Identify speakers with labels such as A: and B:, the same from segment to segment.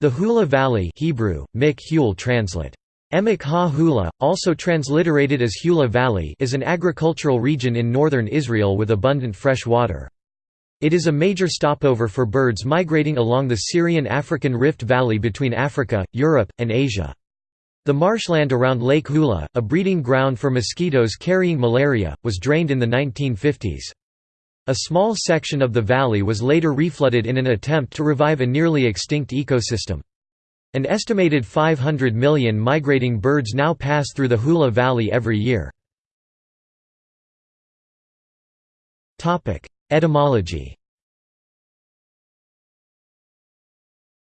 A: The Hula Valley Hebrew, Mik translate. Emek ha Hula, also transliterated as Hula Valley is an agricultural region in northern Israel with abundant fresh water. It is a major stopover for birds migrating along the Syrian-African Rift Valley between Africa, Europe, and Asia. The marshland around Lake Hula, a breeding ground for mosquitoes carrying malaria, was drained in the 1950s. A small section of the valley was later reflooded in an attempt to revive a nearly extinct ecosystem. An estimated 500 million migrating birds now pass through the Hula Valley every year. Etymology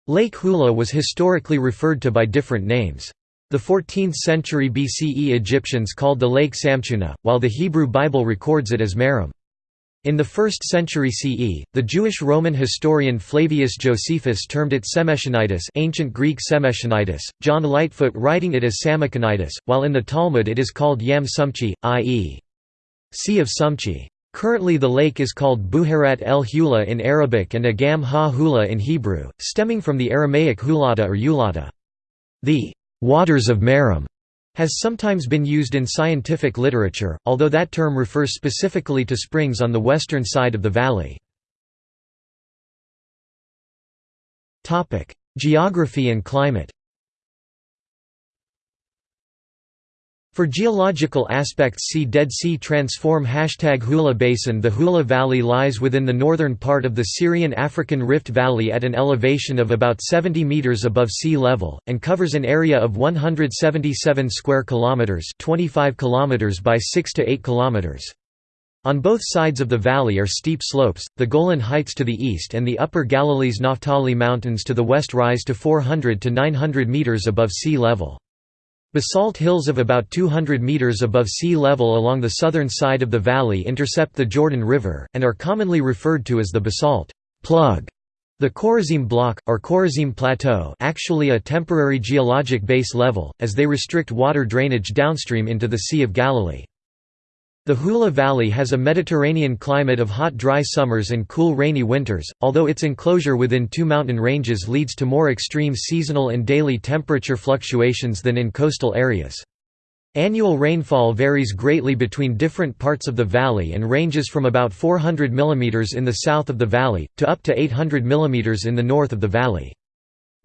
A: Lake Hula was historically referred to by different names. The 14th century BCE Egyptians called the lake Samtuna, while the Hebrew Bible records it as Merom. In the 1st century CE, the Jewish Roman historian Flavius Josephus termed it Semechonitis ancient Greek Semechonitis, John Lightfoot writing it as Samachonitis, while in the Talmud it is called Yam Sumchi, i.e. Sea of Sumchi. Currently the lake is called Buharat el Hula in Arabic and Agam ha-Hula in Hebrew, stemming from the Aramaic hulata or ulata. The «waters of Merom» has sometimes been used in scientific literature, although that term refers specifically to springs on the western side of the valley. Geography and climate For geological aspects see Dead Sea Transform Hashtag Hula Basin The Hula Valley lies within the northern part of the Syrian-African Rift Valley at an elevation of about 70 meters above sea level, and covers an area of 177 square kilometers 25 kilometers by 6 to 8 kilometers. On both sides of the valley are steep slopes, the Golan Heights to the east and the upper Galilee's Naphtali Mountains to the west rise to 400 to 900 meters above sea level. Basalt hills of about 200 meters above sea level along the southern side of the valley intercept the Jordan River, and are commonly referred to as the basalt plug. The Korazim Block, or Korazim Plateau actually a temporary geologic base level, as they restrict water drainage downstream into the Sea of Galilee. The Hula Valley has a Mediterranean climate of hot dry summers and cool rainy winters, although its enclosure within two mountain ranges leads to more extreme seasonal and daily temperature fluctuations than in coastal areas. Annual rainfall varies greatly between different parts of the valley and ranges from about 400 mm in the south of the valley, to up to 800 mm in the north of the valley.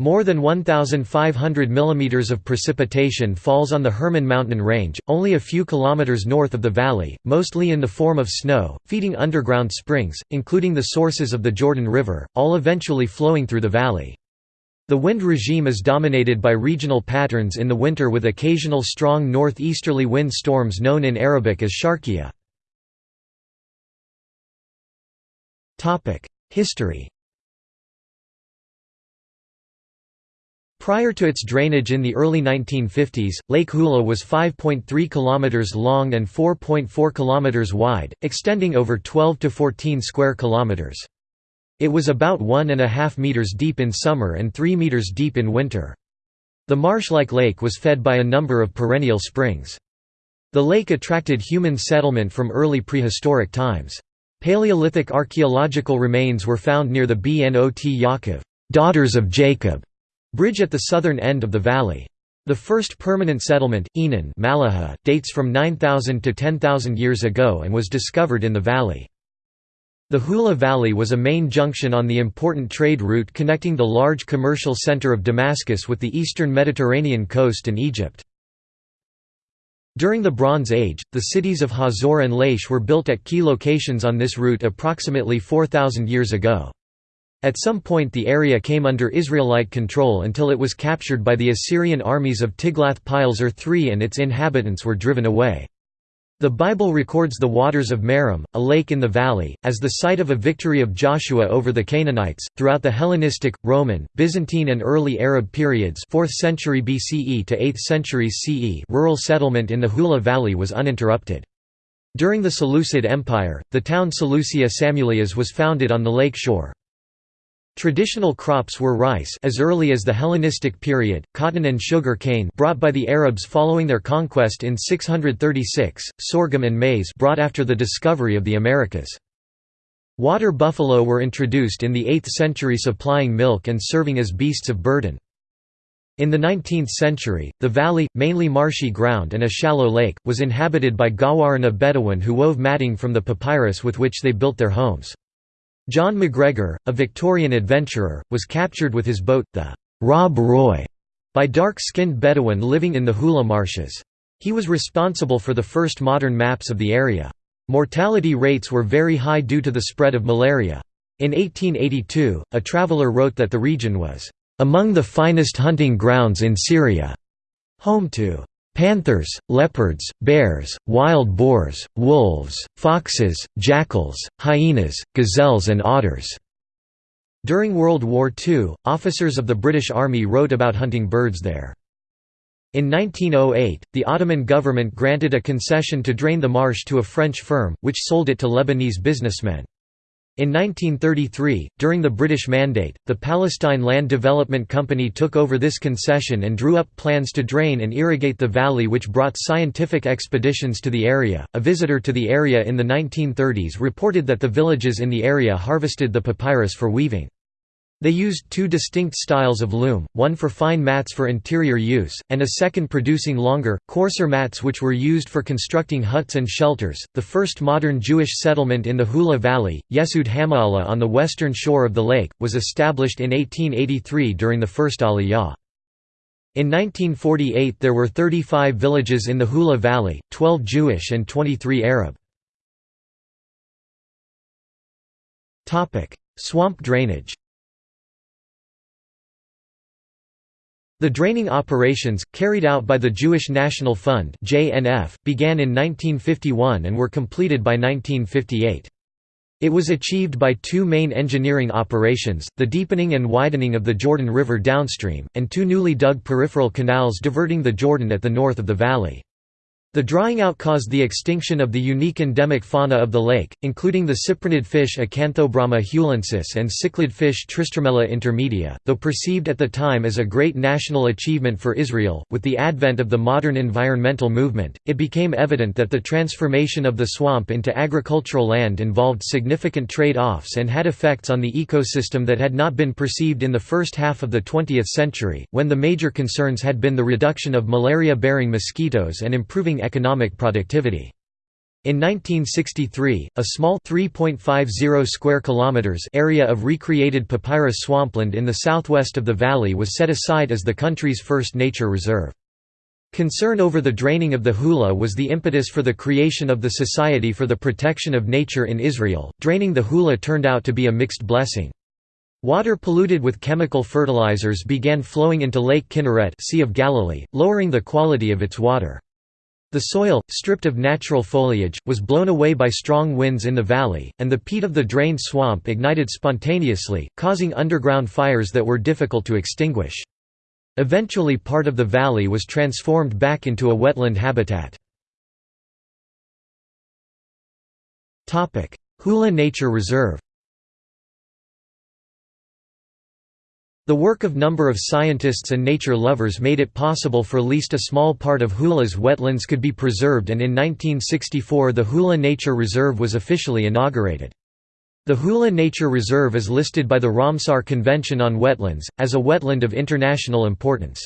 A: More than 1,500 mm of precipitation falls on the Hermon mountain range, only a few kilometers north of the valley, mostly in the form of snow, feeding underground springs, including the sources of the Jordan River, all eventually flowing through the valley. The wind regime is dominated by regional patterns in the winter with occasional strong northeasterly wind storms known in Arabic as sharqiya. History Prior to its drainage in the early 1950s, Lake Hula was 5.3 km long and 4.4 km wide, extending over 12 to 14 square kilometers. It was about 1.5 meters deep in summer and 3 meters deep in winter. The marsh-like lake was fed by a number of perennial springs. The lake attracted human settlement from early prehistoric times. Paleolithic archaeological remains were found near the Bnot Yaakov daughters of Jacob", Bridge at the southern end of the valley. The first permanent settlement, Enon Malaha, dates from 9,000 to 10,000 years ago and was discovered in the valley. The Hula Valley was a main junction on the important trade route connecting the large commercial center of Damascus with the eastern Mediterranean coast and Egypt. During the Bronze Age, the cities of Hazor and Laish were built at key locations on this route approximately 4,000 years ago. At some point the area came under Israelite control until it was captured by the Assyrian armies of Tiglath-Pileser III and its inhabitants were driven away. The Bible records the waters of Merom, a lake in the valley, as the site of a victory of Joshua over the Canaanites. Throughout the Hellenistic, Roman, Byzantine, and early Arab periods, 4th century BCE to 8th centuries CE, rural settlement in the Hula Valley was uninterrupted. During the Seleucid Empire, the town Seleucia Samulias was founded on the lake shore. Traditional crops were rice as early as the Hellenistic period, cotton and sugar cane brought by the Arabs following their conquest in 636, sorghum and maize brought after the discovery of the Americas. Water buffalo were introduced in the 8th century supplying milk and serving as beasts of burden. In the 19th century, the valley, mainly marshy ground and a shallow lake, was inhabited by Ghawarina Bedouin who wove matting from the papyrus with which they built their homes. John MacGregor, a Victorian adventurer, was captured with his boat, the Rob Roy, by dark-skinned Bedouin living in the Hula marshes. He was responsible for the first modern maps of the area. Mortality rates were very high due to the spread of malaria. In 1882, a traveller wrote that the region was among the finest hunting grounds in Syria, home to panthers, leopards, bears, wild boars, wolves, foxes, jackals, hyenas, gazelles and otters." During World War II, officers of the British Army wrote about hunting birds there. In 1908, the Ottoman government granted a concession to drain the marsh to a French firm, which sold it to Lebanese businessmen. In 1933, during the British Mandate, the Palestine Land Development Company took over this concession and drew up plans to drain and irrigate the valley, which brought scientific expeditions to the area. A visitor to the area in the 1930s reported that the villages in the area harvested the papyrus for weaving. They used two distinct styles of loom, one for fine mats for interior use, and a second producing longer, coarser mats which were used for constructing huts and shelters. The first modern Jewish settlement in the Hula Valley, Yesud HaMa'ala on the western shore of the lake, was established in 1883 during the First Aliyah. In 1948 there were 35 villages in the Hula Valley, 12 Jewish and 23 Arab. Swamp drainage The draining operations, carried out by the Jewish National Fund began in 1951 and were completed by 1958. It was achieved by two main engineering operations, the deepening and widening of the Jordan River downstream, and two newly dug peripheral canals diverting the Jordan at the north of the valley. The drying out caused the extinction of the unique endemic fauna of the lake, including the cyprinid fish Acanthobrama hulensis and cichlid fish Tristramella intermedia. Though perceived at the time as a great national achievement for Israel, with the advent of the modern environmental movement, it became evident that the transformation of the swamp into agricultural land involved significant trade-offs and had effects on the ecosystem that had not been perceived in the first half of the 20th century, when the major concerns had been the reduction of malaria-bearing mosquitoes and improving economic productivity. In 1963, a small 3.50 square kilometers area of recreated papyrus swampland in the southwest of the valley was set aside as the country's first nature reserve. Concern over the draining of the Hula was the impetus for the creation of the Society for the Protection of Nature in Israel. Draining the Hula turned out to be a mixed blessing. Water polluted with chemical fertilizers began flowing into Lake Kinneret, Sea of Galilee, lowering the quality of its water. The soil, stripped of natural foliage, was blown away by strong winds in the valley, and the peat of the drained swamp ignited spontaneously, causing underground fires that were difficult to extinguish. Eventually part of the valley was transformed back into a wetland habitat. Hula Nature Reserve The work of number of scientists and nature lovers made it possible for least a small part of Hula's wetlands could be preserved and in 1964 the Hula Nature Reserve was officially inaugurated. The Hula Nature Reserve is listed by the Ramsar Convention on Wetlands, as a wetland of international importance.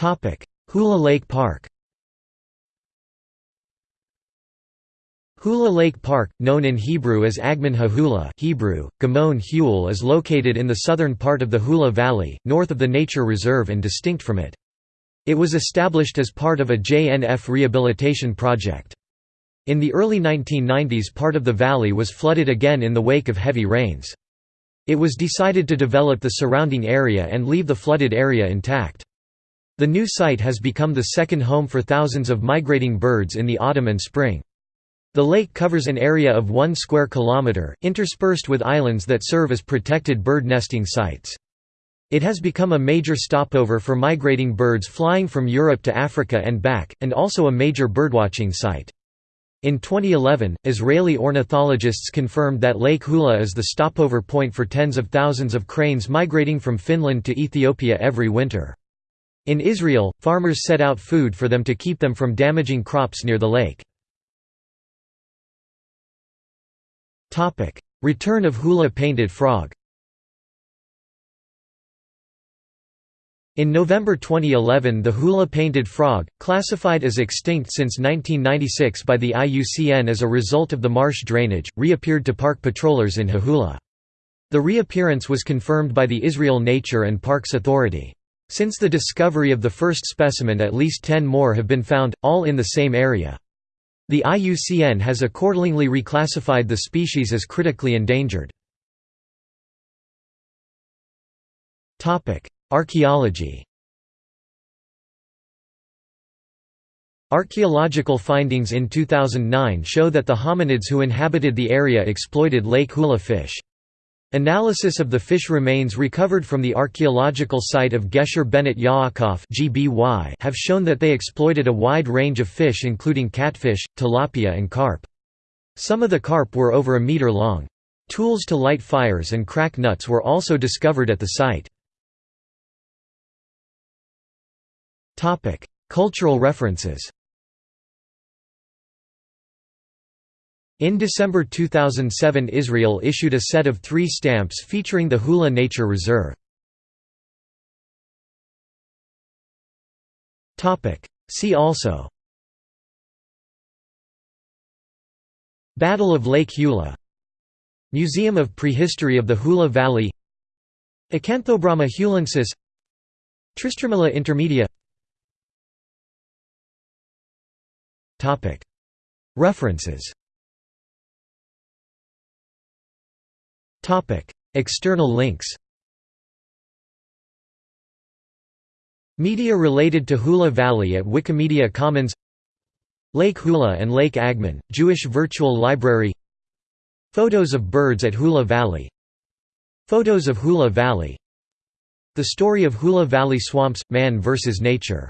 A: Hula Lake Park Hula Lake Park, known in Hebrew as Agamon HaHula Hebrew, Gamon Hul is located in the southern part of the Hula Valley, north of the nature reserve and distinct from it. It was established as part of a JNF rehabilitation project. In the early 1990s part of the valley was flooded again in the wake of heavy rains. It was decided to develop the surrounding area and leave the flooded area intact. The new site has become the second home for thousands of migrating birds in the autumn and spring. The lake covers an area of 1 square kilometre, interspersed with islands that serve as protected bird nesting sites. It has become a major stopover for migrating birds flying from Europe to Africa and back, and also a major birdwatching site. In 2011, Israeli ornithologists confirmed that Lake Hula is the stopover point for tens of thousands of cranes migrating from Finland to Ethiopia every winter. In Israel, farmers set out food for them to keep them from damaging crops near the lake. Return of hula painted frog In November 2011 the hula-painted frog, classified as extinct since 1996 by the IUCN as a result of the marsh drainage, reappeared to park patrollers in Hahula. The reappearance was confirmed by the Israel Nature and Parks Authority. Since the discovery of the first specimen at least 10 more have been found, all in the same area. The IUCN has accordingly reclassified the species as critically endangered. Archaeology Archaeological findings in 2009 show that the hominids who inhabited the area exploited Lake Hula fish. Analysis of the fish remains recovered from the archaeological site of Gesher Benot Yaakov have shown that they exploited a wide range of fish including catfish, tilapia and carp. Some of the carp were over a meter long. Tools to light fires and crack nuts were also discovered at the site. Cultural references. In December 2007 Israel issued a set of three stamps featuring the Hula Nature Reserve. See also Battle of Lake Hula Museum of Prehistory of the Hula Valley Acanthobrama hulensis Tristramella intermedia References External links Media related to Hula Valley at Wikimedia Commons Lake Hula and Lake Agamon, Jewish Virtual Library Photos of birds at Hula Valley Photos of Hula Valley The story of Hula Valley swamps – man versus nature